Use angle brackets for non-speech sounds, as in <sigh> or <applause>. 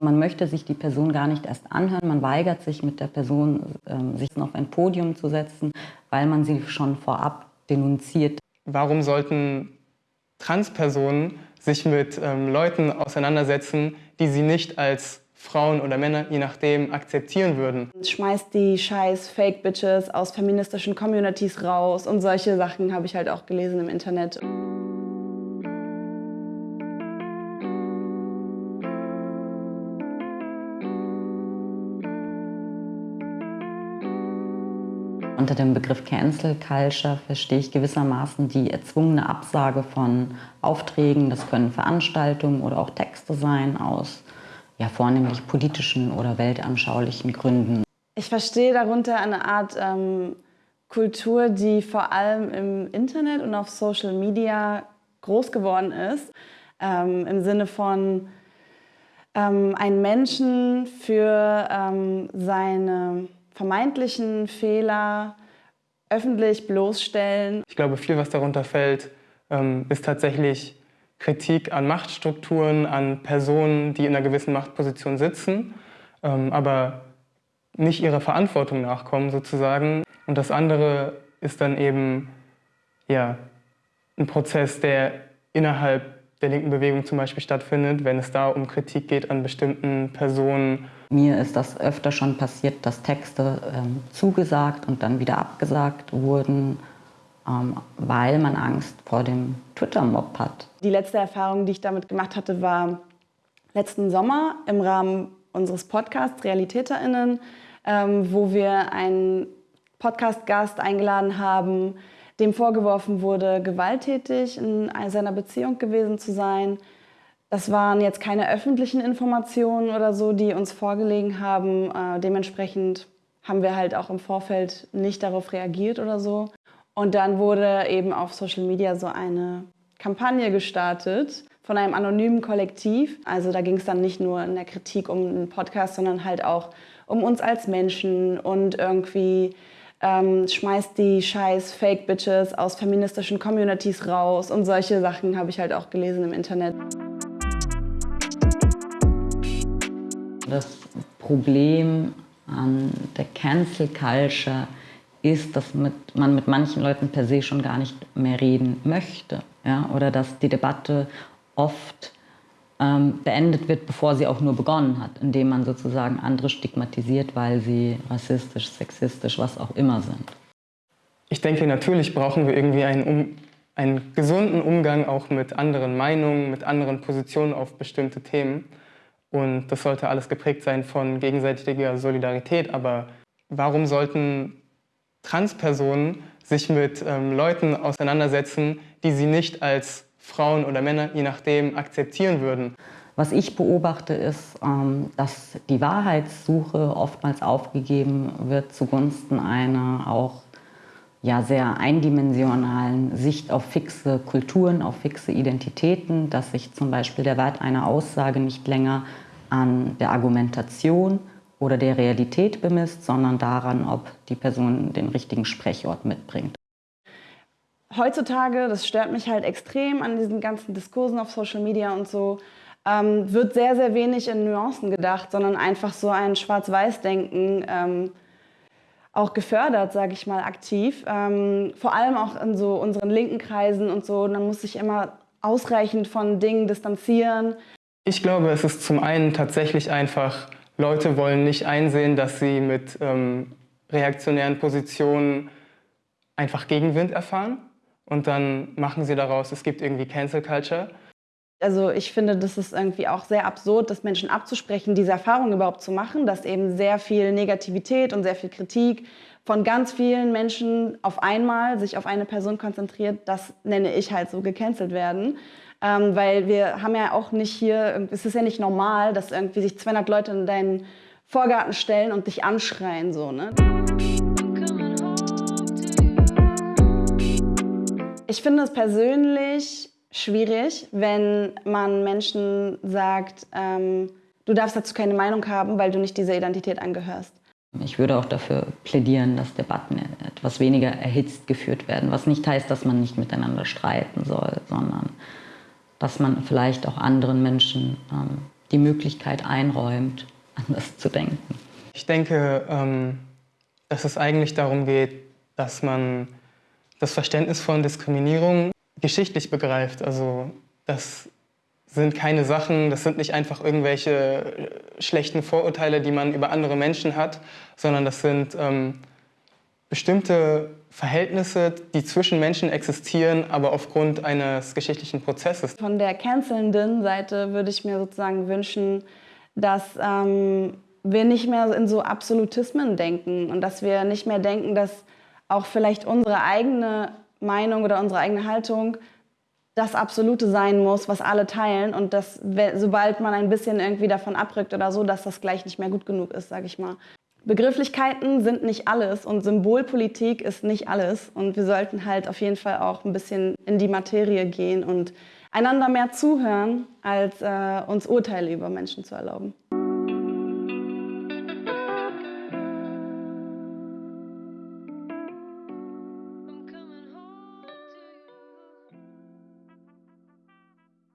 Man möchte sich die Person gar nicht erst anhören, man weigert sich mit der Person, ähm, sich auf ein Podium zu setzen, weil man sie schon vorab denunziert. Warum sollten Transpersonen sich mit ähm, Leuten auseinandersetzen, die sie nicht als Frauen oder Männer, je nachdem, akzeptieren würden. Schmeißt die scheiß Fake-Bitches aus feministischen Communities raus und solche Sachen habe ich halt auch gelesen im Internet. Unter dem Begriff Cancel Culture verstehe ich gewissermaßen die erzwungene Absage von Aufträgen. Das können Veranstaltungen oder auch Texte sein aus ja, vornehmlich politischen oder weltanschaulichen Gründen. Ich verstehe darunter eine Art ähm, Kultur, die vor allem im Internet und auf Social Media groß geworden ist. Ähm, Im Sinne von ähm, einen Menschen für ähm, seine vermeintlichen Fehler öffentlich bloßstellen. Ich glaube, viel, was darunter fällt, ähm, ist tatsächlich Kritik an Machtstrukturen, an Personen, die in einer gewissen Machtposition sitzen, ähm, aber nicht ihrer Verantwortung nachkommen sozusagen. Und das andere ist dann eben ja, ein Prozess, der innerhalb der linken Bewegung zum Beispiel stattfindet, wenn es da um Kritik geht an bestimmten Personen. Mir ist das öfter schon passiert, dass Texte ähm, zugesagt und dann wieder abgesagt wurden, ähm, weil man Angst vor dem Twitter-Mob hat. Die letzte Erfahrung, die ich damit gemacht hatte, war letzten Sommer im Rahmen unseres Podcasts RealitäterInnen, ähm, wo wir einen Podcast-Gast eingeladen haben, dem vorgeworfen wurde, gewalttätig in seiner Beziehung gewesen zu sein. Das waren jetzt keine öffentlichen Informationen oder so, die uns vorgelegen haben. Äh, dementsprechend haben wir halt auch im Vorfeld nicht darauf reagiert oder so. Und dann wurde eben auf Social Media so eine Kampagne gestartet von einem anonymen Kollektiv. Also da ging es dann nicht nur in der Kritik um einen Podcast, sondern halt auch um uns als Menschen und irgendwie ähm, schmeißt die scheiß Fake-Bitches aus feministischen Communities raus und solche Sachen habe ich halt auch gelesen im Internet. Das Problem an der Cancel Culture ist, dass mit, man mit manchen Leuten per se schon gar nicht mehr reden möchte. Ja? Oder dass die Debatte oft ähm, beendet wird, bevor sie auch nur begonnen hat, indem man sozusagen andere stigmatisiert, weil sie rassistisch, sexistisch, was auch immer sind. Ich denke, natürlich brauchen wir irgendwie einen, um, einen gesunden Umgang auch mit anderen Meinungen, mit anderen Positionen auf bestimmte Themen. Und das sollte alles geprägt sein von gegenseitiger Solidarität. Aber warum sollten Transpersonen sich mit ähm, Leuten auseinandersetzen, die sie nicht als Frauen oder Männer, je nachdem, akzeptieren würden. Was ich beobachte, ist, ähm, dass die Wahrheitssuche oftmals aufgegeben wird zugunsten einer auch ja, sehr eindimensionalen Sicht auf fixe Kulturen, auf fixe Identitäten, dass sich zum Beispiel der Wert einer Aussage nicht länger an der Argumentation oder der Realität bemisst, sondern daran, ob die Person den richtigen Sprechort mitbringt heutzutage, das stört mich halt extrem an diesen ganzen Diskursen auf Social Media und so, ähm, wird sehr, sehr wenig in Nuancen gedacht, sondern einfach so ein Schwarz-Weiß-Denken ähm, auch gefördert, sage ich mal, aktiv. Ähm, vor allem auch in so unseren linken Kreisen und so. Und dann muss ich immer ausreichend von Dingen distanzieren. Ich glaube, es ist zum einen tatsächlich einfach, Leute wollen nicht einsehen, dass sie mit ähm, reaktionären Positionen einfach Gegenwind erfahren und dann machen sie daraus, es gibt irgendwie Cancel Culture. Also ich finde, das ist irgendwie auch sehr absurd, das Menschen abzusprechen, diese Erfahrung überhaupt zu machen, dass eben sehr viel Negativität und sehr viel Kritik von ganz vielen Menschen auf einmal sich auf eine Person konzentriert, das nenne ich halt so gecancelt werden. Ähm, weil wir haben ja auch nicht hier, es ist ja nicht normal, dass irgendwie sich 200 Leute in deinen Vorgarten stellen und dich anschreien. So, ne? Ich finde es persönlich schwierig, wenn man Menschen sagt, ähm, du darfst dazu keine Meinung haben, weil du nicht dieser Identität angehörst. Ich würde auch dafür plädieren, dass Debatten etwas weniger erhitzt geführt werden, was nicht heißt, dass man nicht miteinander streiten soll, sondern dass man vielleicht auch anderen Menschen ähm, die Möglichkeit einräumt, <laughs> anders zu denken. Ich denke, ähm, dass es eigentlich darum geht, dass man das Verständnis von Diskriminierung geschichtlich begreift. Also das sind keine Sachen, das sind nicht einfach irgendwelche äh, schlechten Vorurteile, die man über andere Menschen hat, sondern das sind ähm, bestimmte Verhältnisse, die zwischen Menschen existieren, aber aufgrund eines geschichtlichen Prozesses. Von der cancelnden Seite würde ich mir sozusagen wünschen, dass ähm, wir nicht mehr in so Absolutismen denken und dass wir nicht mehr denken, dass auch vielleicht unsere eigene Meinung oder unsere eigene Haltung das Absolute sein muss, was alle teilen und dass, sobald man ein bisschen irgendwie davon abrückt oder so, dass das gleich nicht mehr gut genug ist, sage ich mal. Begrifflichkeiten sind nicht alles und Symbolpolitik ist nicht alles und wir sollten halt auf jeden Fall auch ein bisschen in die Materie gehen und einander mehr zuhören, als äh, uns Urteile über Menschen zu erlauben.